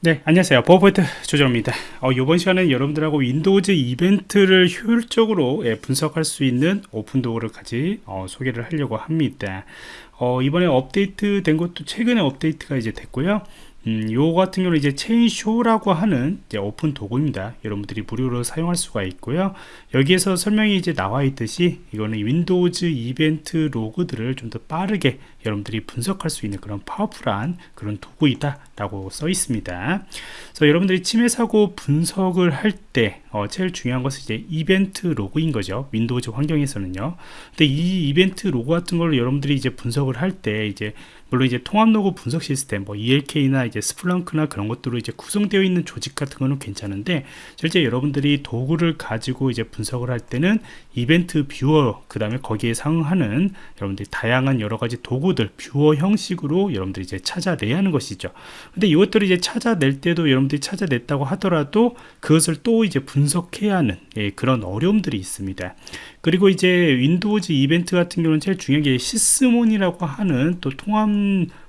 네 안녕하세요. 보안프로젝트 조정원입니다. 어, 이번 시간에 여러분들하고 윈도우즈 이벤트를 효율적으로 예, 분석할 수 있는 오픈 도구를 같이 어, 소개를 하려고 합니다. 어, 이번에 업데이트 된 것도 최근에 업데이트가 이제 됐고요 음, 요 같은 경우는 이제 Chainsaw라고 하는 오픈 도구입니다. 여러분들이 무료로 사용할 수가 있고요. 여기에서 설명이 이제 나와 있듯이 이거는 윈도우즈 이벤트 로그들을 좀 더 빠르게 여러분들이 분석할 수 있는 그런 파워풀한 그런 도구이다 라고 써 있습니다. 그래서 여러분들이 침해 사고 분석을 할때 어, 제일 중요한 것은 이제 이벤트 로그인 거죠. 윈도우즈 환경에서는요. 근데 이 이벤트 로그 같은 걸 여러분들이 이제 분석을 할 때 이제 물론 이제 통합 로그 분석 시스템 뭐 ELK나 이제 Splunk나 그런 것들로 이제 구성되어 있는 조직 같은 거는 괜찮은데 실제 여러분들이 도구를 가지고 이제 분석을 할 때는 이벤트 뷰어 그 다음에 거기에 상응하는 여러분들이 다양한 여러 가지 도구들 뷰어 형식으로 여러분들이 이제 찾아내야 하는 것이죠 근데 이것들을 이제 찾아낼 때도 여러분들이 찾아냈다고 하더라도 그것을 또 이제 분석해야 하는 예, 그런 어려움들이 있습니다. 그리고 이제 윈도우즈 이벤트 같은 경우는 제일 중요한 게 Sysmon이라고 하는 또 통합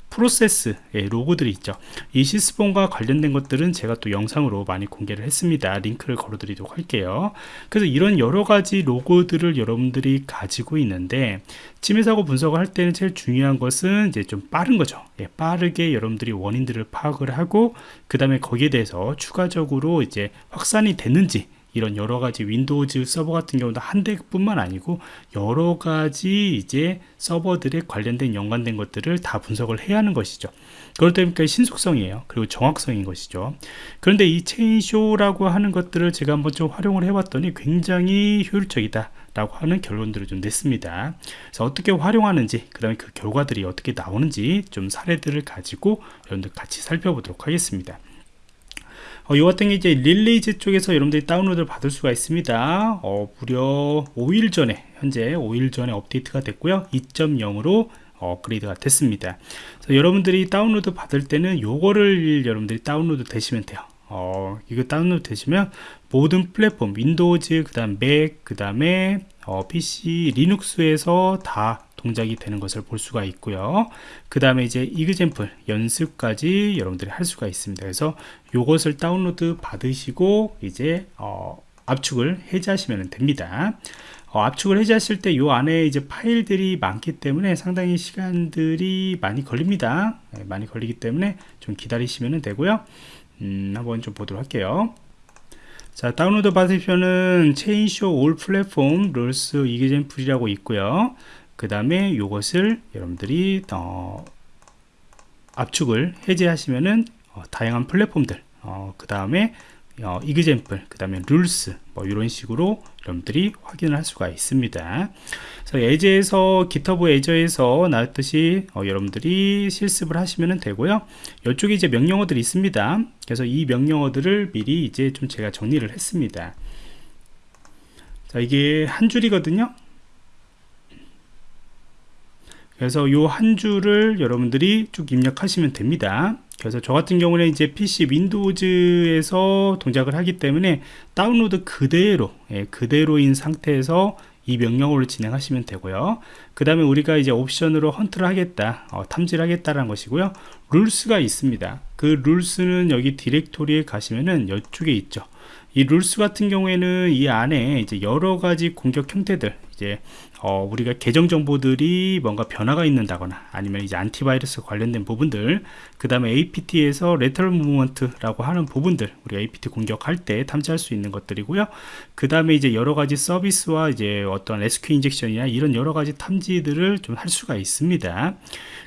프로세스 예, 로그들이 있죠. 이 Sysmon과 관련된 것들은 제가 또 영상으로 많이 공개를 했습니다. 링크를 걸어 드리도록 할게요. 그래서 이런 여러가지 로그들을 여러분들이 가지고 있는데 침해사고 분석을 할 때는 제일 중요한 것은 이제 좀 빠른 거죠. 예, 빠르게 여러분들이 원인들을 파악을 하고 그 다음에 거기에 대해서 추가적으로 이제 확산이 됐는지 이런 여러 가지 윈도우즈 서버 같은 경우도 한 대뿐만 아니고 여러 가지 이제 서버들에 관련된 연관된 것들을 다 분석을 해야 하는 것이죠. 그렇다 보니까 신속성이에요. 그리고 정확성인 것이죠. 그런데 이 Chainsaw라고 하는 것들을 제가 한번 좀 활용을 해봤더니 굉장히 효율적이다. 라고 하는 결론들을 좀 냈습니다. 그래서 어떻게 활용하는지, 그 다음에 그 결과들이 어떻게 나오는지 좀 사례들을 가지고 여러분들 같이 살펴보도록 하겠습니다. 어, 이 같은 게 이제 release 쪽에서 여러분들이 다운로드를 받을 수가 있습니다. 어, 무려 5일 전에 현재 5일 전에 업데이트가 됐고요. 2.0으로 업그레이드가 됐습니다. 여러분들이 다운로드 받을 때는 요거를 여러분들이 다운로드 되시면 돼요. 어, 이거 다운로드 되시면 모든 플랫폼 윈도우즈 그 다음 맥 그 다음에 어, PC 리눅스에서 다 동작이 되는 것을 볼 수가 있고요. 그 다음에 이제 example 연습까지 여러분들이 할 수가 있습니다. 그래서 이것을 다운로드 받으시고 이제 어, 압축을 해제하시면 됩니다. 어, 압축을 해제하실 때이 안에 이제 파일들이 많기 때문에 상당히 시간들이 많이 걸립니다. 네, 많이 걸리기 때문에 좀 기다리시면 되고요. 음, 한번 좀 보도록 할게요. 자 다운로드 받으시면은 Chainsaw all platform rules example이라고 있고요 그 다음에 이것을 여러분들이 어, 압축을 해제하시면은 어, 다양한 플랫폼들 어, 그 다음에 어, example 그 다음에 rules 뭐 이런 식으로 여러분들이 확인을 할 수가 있습니다. 그래서 예제에서 GitHub 예제에서 나왔듯이 어, 여러분들이 실습을 하시면 되고요. 이쪽에 이제 명령어들이 있습니다. 그래서 이 명령어들을 미리 이제 좀 제가 정리를 했습니다. 자 이게 한 줄이거든요 그래서 요 한 줄을 여러분들이 쭉 입력하시면 됩니다. 그래서 저 같은 경우는 이제 PC 윈도우즈에서 동작을 하기 때문에 다운로드 그대로 예, 그대로인 상태에서 이 명령어를 진행하시면 되고요. 그 다음에 우리가 이제 옵션으로 헌트를 하겠다 어, 탐지를 하겠다라는 것이고요. 룰스가 있습니다. 그 룰스는 여기 디렉토리에 가시면은 이쪽에 있죠 이 룰스 같은 경우에는 이 안에 이제 여러 가지 공격 형태들 이제 어, 우리가 계정 정보들이 뭔가 변화가 있는다거나 아니면 이제 안티바이러스 관련된 부분들 그 다음에 APT에서 레터럴 무브먼트라고 하는 부분들 우리가 APT 공격할 때 탐지할 수 있는 것들이고요. 그 다음에 이제 여러 가지 서비스와 이제 어떤 SQ 인젝션이나 이런 여러 가지 탐지들을 좀 할 수가 있습니다.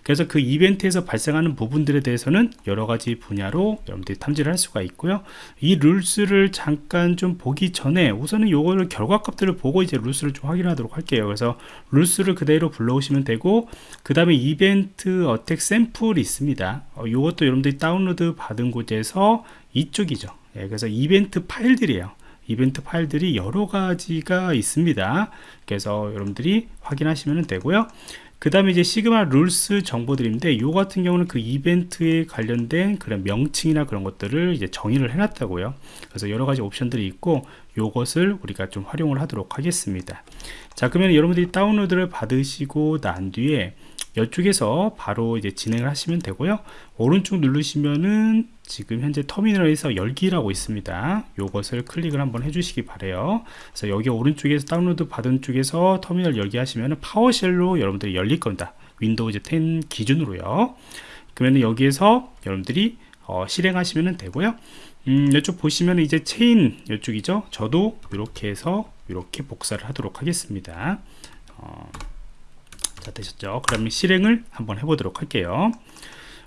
그래서 그 이벤트에서 발생하는 부분들에 대해서는 여러 가지 분야로 여러분들이 탐지를 할 수가 있고요. 이 룰스를 잠깐 좀 보기 전에 우선은 요거를 결과값들을 보고 이제 룰스를 좀 확인하도록 할게요. 그래서 룰스를 그대로 불러오시면 되고 그 다음에 이벤트 어택 샘플이 있습니다. 어, 요것도 여러분들이 다운로드 받은 곳에서 이쪽이죠. 예, 그래서 이벤트 파일들이에요. 이벤트 파일들이 여러 가지가 있습니다. 그래서 여러분들이 확인하시면 되고요 그 다음에 이제 시그마 룰스 정보들인데 요 같은 경우는 그 이벤트에 관련된 그런 명칭이나 그런 것들을 이제 정의를 해놨다고요. 그래서 여러 가지 옵션들이 있고 요것을 우리가 좀 활용을 하도록 하겠습니다. 자 그러면 여러분들이 다운로드를 받으시고 난 뒤에 이쪽에서 바로 이제 진행을 하시면 되고요. 오른쪽 누르시면은 지금 현재 터미널에서 열기라고 있습니다. 요것을 클릭을 한번 해주시기 바래요. 그래서 여기 오른쪽에서 다운로드 받은 쪽에서 터미널 열기 하시면 PowerShell로 여러분들이 열릴 겁니다. 윈도우 10 기준으로요. 그러면 여기에서 여러분들이 어, 실행하시면 되고요. 음, 이쪽 보시면 이제 체인 이쪽이죠? 저도 이렇게 해서 이렇게 복사를 하도록 하겠습니다. 어, 자 되셨죠? 그러면 실행을 한번 해보도록 할게요.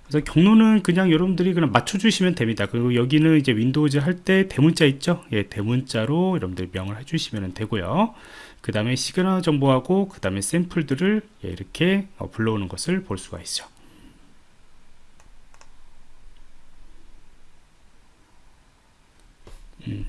그래서 경로는 그냥 여러분들이 그냥 맞춰주시면 됩니다. 그리고 여기는 이제 윈도우즈 할 때 대문자 있죠? 예 대문자로 여러분들 명을 해주시면 되고요. 그 다음에 시그마 정보하고 그 다음에 샘플들을 예, 이렇게 어, 불러오는 것을 볼 수가 있죠. 음.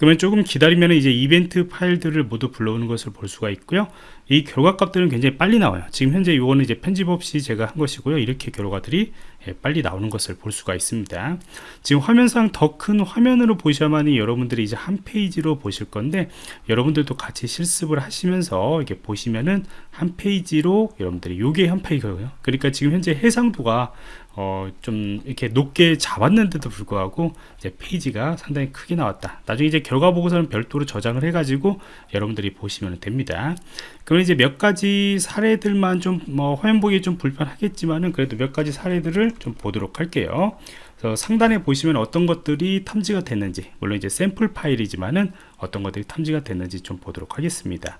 그러면 조금 기다리면 이제 이벤트 파일들을 모두 불러오는 것을 볼 수가 있고요. 이 결과 값들은 굉장히 빨리 나와요. 지금 현재 이거는 이제 편집 없이 제가 한 것이고요. 이렇게 결과들이 예, 빨리 나오는 것을 볼 수가 있습니다. 지금 화면상 더 큰 화면으로 보셔야만이 여러분들이 이제 한 페이지로 보실 건데 여러분들도 같이 실습을 하시면서 이렇게 보시면은 한 페이지로 여러분들이 요게 한 페이지거든요. 그러니까 지금 현재 해상도가 어, 좀 이렇게 높게 잡았는데도 불구하고 이제 페이지가 상당히 크게 나왔다. 나중에 이제 결과 보고서는 별도로 저장을 해가지고 여러분들이 보시면 됩니다. 그러면 이제 몇 가지 사례들만 좀 뭐 화면 보기 좀 불편하겠지만은 그래도 몇 가지 사례들을 좀 보도록 할게요. 그래서 상단에 보시면 어떤 것들이 탐지가 됐는지 물론 이제 샘플 파일이지만은 어떤 것들이 탐지가 됐는지 좀 보도록 하겠습니다.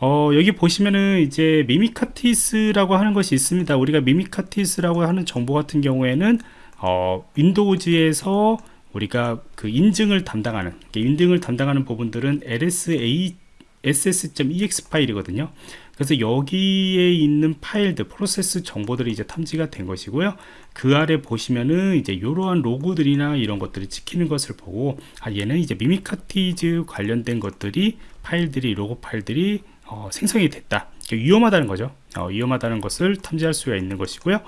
어, 여기 보시면은 이제 Mimikatz라고 하는 것이 있습니다. 우리가 Mimikatz라고 하는 정보 같은 경우에는 어, Windows에서 우리가 그 인증을 담당하는 인증을 담당하는 부분들은 lsa ss.ex 파일이거든요. 그래서 여기에 있는 파일들 프로세스 정보들이 이제 탐지가 된 것이고요. 그 아래 보시면은 이제 이러한 로고들이나 이런 것들이 찍히는 것을 보고 아 얘는 이제 미미카티즈 관련된 것들이 파일들이 로고 파일들이 어, 생성이 됐다. 위험하다는 거죠 어, 위험하다는 것을 탐지할 수가 있는 것이고요.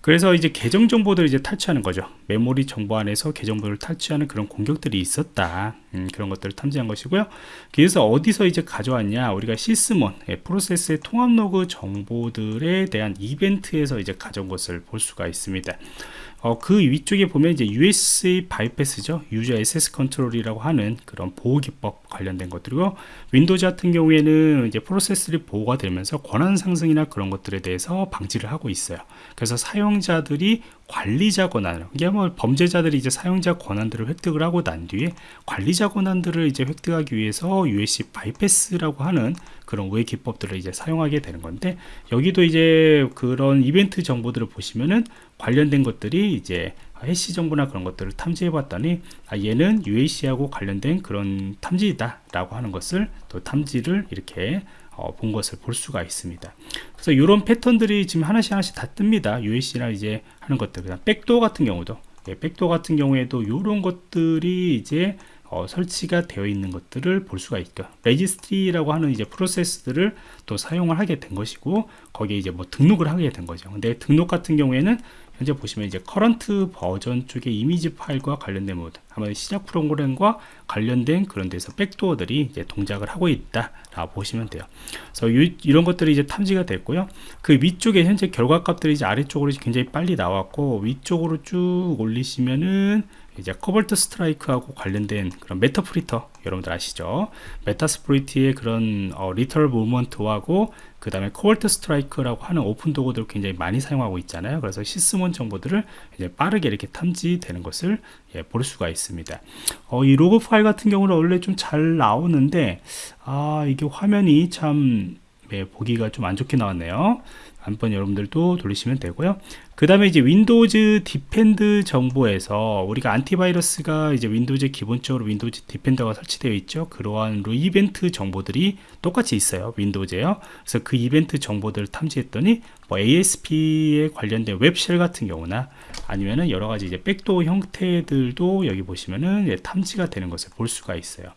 그래서 이제 계정 정보들을 이제 탈취하는 거죠. 메모리 정보 안에서 계정들을 탈취하는 그런 공격들이 있었다. 음, 그런 것들을 탐지한 것이고요. 그래서 어디서 이제 가져왔냐. 우리가 Sysmon 예, 프로세스의 통합 로그 정보들에 대한 이벤트에서 이제 가져온 것을 볼 수가 있습니다 어, 그 위쪽에 보면 이제 UAC bypass죠. 유저 SS 컨트롤이라고 하는 그런 보호 기법 관련된 것들이고 Windows 같은 경우에는 이제 프로세스들이 보호가 되면서 권한 상승이나 그런 것들에 대해서 방지를 하고 있어요. 그래서 사용자들이 관리자 권한을 이게 뭐 범죄자들이 이제 사용자 권한들을 획득을 하고 난 뒤에 관리자 권한들을 이제 획득하기 위해서 USC 바이패스라고 하는 그런 우회 기법들을 이제 사용하게 되는 건데 여기도 이제 그런 이벤트 정보들을 보시면은 관련된 것들이 이제 해시 정보나 그런 것들을 탐지해 봤더니 아, 얘는 UAC하고 관련된 그런 탐지이다 라고 하는 것을 또 탐지를 이렇게 어, 본 것을 볼 수가 있습니다. 그래서 이런 패턴들이 지금 하나씩 하나씩 다 뜹니다. UAC나 이제 하는 것들, 그다음 backdoor 같은 경우도, 예, backdoor 같은 경우에도 이런 것들이 이제 어, 설치가 되어 있는 것들을 볼 수가 있죠. registry라고 하는 이제 프로세스들을 또 사용을 하게 된 것이고 거기에 이제 뭐 등록을 하게 된 거죠. 근데 등록 같은 경우에는 현재 보시면 이제 current version 쪽의 이미지 파일과 관련된 모드 아마 시작 프로그램과 관련된 그런 데서 backdoor들이 이제 동작을 하고 있다라고 보시면 돼요. 그래서 이, 이런 것들이 이제 탐지가 됐고요. 그 위쪽에 현재 결과 값들이 이제 아래쪽으로 굉장히 빨리 나왔고 위쪽으로 쭉 올리시면은 이제 Cobalt Strike하고 관련된 그런 Meterpreter 여러분들 아시죠? Metasploit의 그런 어, lateral movement하고 그 다음에 Cobalt Strike라고 하는 오픈 도구들을 굉장히 많이 사용하고 있잖아요. 그래서 Sysmon 정보들을 이제 빠르게 이렇게 탐지되는 것을 예, 볼 수가 있습니다. 어, 이 로그 파일 같은 경우는 원래 좀 잘 나오는데 아 이게 화면이 참 예, 보기가 좀 안 좋게 나왔네요. 한번 여러분들도 돌리시면 되고요. 그 다음에 이제 Windows Defender 정보에서 우리가 안티바이러스가 이제 Windows 기본적으로 Windows Defender가 설치되어 있죠. 그러한 로그 이벤트 정보들이 똑같이 있어요. Windows에요. 그래서 그 이벤트 정보들을 탐지했더니 뭐 ASP에 관련된 web shell 같은 경우나 아니면은 여러 가지 이제 backdoor 형태들도 여기 보시면은 탐지가 되는 것을 볼 수가 있어요.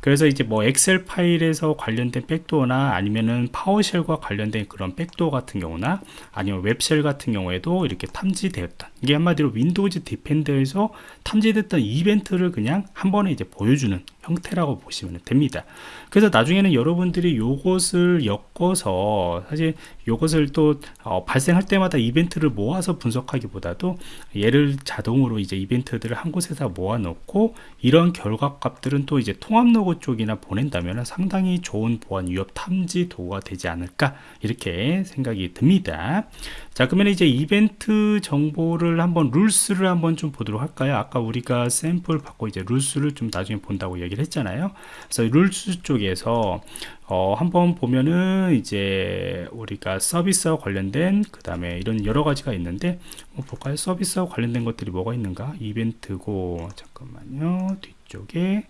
그래서 이제 뭐 Excel 파일에서 관련된 backdoor나 아니면은 PowerShell과 관련된 그런 backdoor 같은 경우나 아니면 web shell 같은 경우에도 이렇게 탐지되었던 이게 한마디로 Windows Defender에서 탐지됐던 이벤트를 그냥 한 번에 이제 보여주는 형태라고 보시면 됩니다. 그래서 나중에는 여러분들이 요것을 엮어서 사실 요것을 또 어, 발생할 때마다 이벤트를 모아서 분석하기보다도 얘를 자동으로 이제 이벤트들을 한 곳에다 모아놓고 이런 결과 값들은 또 이제 통합 로그 쪽이나 보낸다면 상당히 좋은 보안 위협 탐지 도구가 되지 않을까 이렇게 생각이 듭니다. 자 그러면 이제 이벤트 정보를 한번 룰스를 한번 좀 보도록 할까요? 아까 우리가 샘플 받고 이제 룰스를 좀 나중에 본다고 얘기를 했잖아요. 그래서 rules 쪽에서 어, 한번 보면은 이제 우리가 서비스와 관련된 그 다음에 이런 여러 가지가 있는데 뭐 볼까요? 서비스와 관련된 것들이 뭐가 있는가? 이벤트고 잠깐만요. 뒤쪽에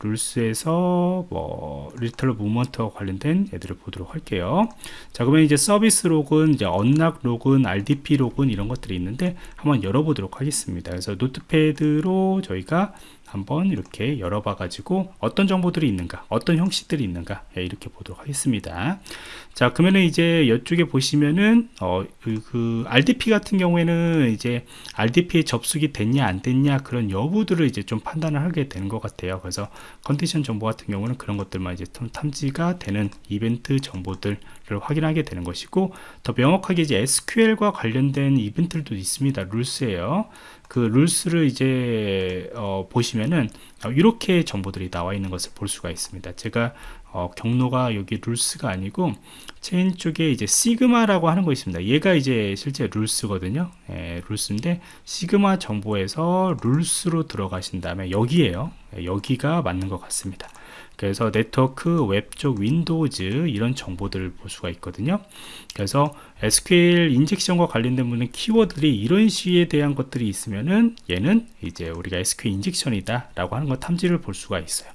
rules에서 뭐 lateral movement와 관련된 애들을 보도록 할게요. 자 그러면 이제 서비스 로그는 이제 unlock 로그는 RDP 로그는 이런 것들이 있는데 한번 열어보도록 하겠습니다. 그래서 Notepad로 저희가 한번 이렇게 열어봐 가지고 어떤 정보들이 있는가 어떤 형식들이 있는가 예, 이렇게 보도록 하겠습니다. 자 그러면은 이제 이쪽에 보시면은 어, 그, 그 RDP 같은 경우에는 이제 RDP에 접속이 됐냐 안 됐냐 그런 여부들을 이제 좀 판단을 하게 되는 것 같아요. 그래서 컨디션 정보 같은 경우는 그런 것들만 이제 탐지가 되는 이벤트 정보들 을 확인하게 되는 것이고 더 명확하게 이제 SQL과 관련된 이벤트들도 있습니다 룰스예요 그 rules를 이제 어, 보시면은 어, 이렇게 정보들이 나와 있는 것을 볼 수가 있습니다. 제가 어, 경로가 여기 rules가 아니고 체인 쪽에 이제 Sigma라고 하는 거 있습니다. 얘가 이제 실제 rules거든요. 예, rules인데 Sigma 정보에서 rules로 들어가신 다음에 여기에요. 예, 여기가 맞는 것 같습니다. 그래서 네트워크, 웹 쪽, Windows 이런 정보들을 볼 수가 있거든요. 그래서 SQL 인젝션과 관련된 부분 키워드들이 이런 시에 대한 것들이 있으면은 얘는 이제 우리가 SQL 인젝션이다 라고 하는 거 탐지를 볼 수가 있어요.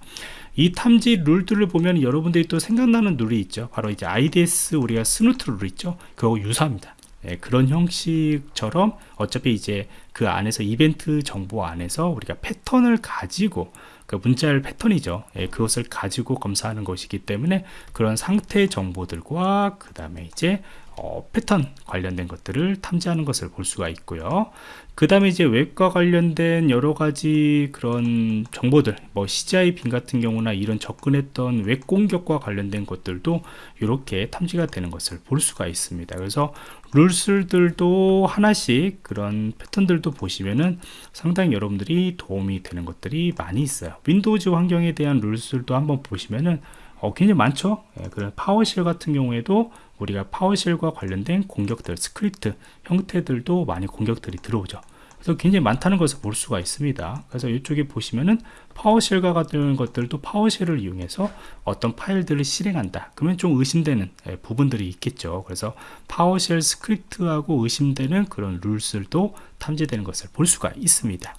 이 탐지 룰들을 보면 여러분들이 또 생각나는 룰이 있죠. 바로 이제 IDS 우리가 Snort 룰 있죠. 그거 유사합니다. 네, 그런 형식처럼 어차피 이제 그 안에서 이벤트 정보 안에서 우리가 패턴을 가지고 그 문자열 패턴이죠. 예, 그것을 가지고 검사하는 것이기 때문에 그런 상태 정보들과 그 다음에 이제 어, 패턴 관련된 것들을 탐지하는 것을 볼 수가 있고요. 그 다음에 이제 웹과 관련된 여러 가지 그런 정보들, 뭐 CGI bin 같은 경우나 이런 접근했던 웹 공격과 관련된 것들도 이렇게 탐지가 되는 것을 볼 수가 있습니다. 그래서 rules들도 하나씩 그런 패턴들도 보시면은 상당히 여러분들이 도움이 되는 것들이 많이 있어요. Windows 환경에 대한 rules들도 한번 보시면은 어, 굉장히 많죠. 예, 그런 PowerShell 같은 경우에도 우리가 PowerShell과 관련된 공격들, 스크립트 형태들도 많이 공격들이 들어오죠. 그래서 굉장히 많다는 것을 볼 수가 있습니다. 그래서 이쪽에 보시면은 PowerShell과 같은 것들도 PowerShell을 이용해서 어떤 파일들을 실행한다. 그러면 좀 의심되는 예, 부분들이 있겠죠. 그래서 PowerShell script하고 의심되는 그런 룰들도 탐지되는 것을 볼 수가 있습니다.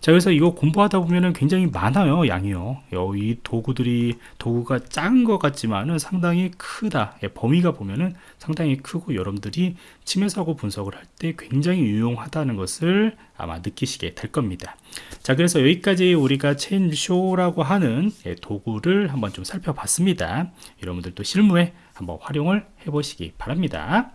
자 그래서 이거 공부하다 보면은 굉장히 많아요 양이요. 이 도구들이 도구가 작은 것 같지만은 상당히 크다. 예, 범위가 보면은 상당히 크고 여러분들이 침해 사고 분석을 할 때 굉장히 유용하다는 것을 아마 느끼시게 될 겁니다. 자 그래서 여기까지 우리가 체인쇼라고 하는 예, 도구를 한번 좀 살펴봤습니다. 여러분들도 실무에 한번 활용을 해 보시기 바랍니다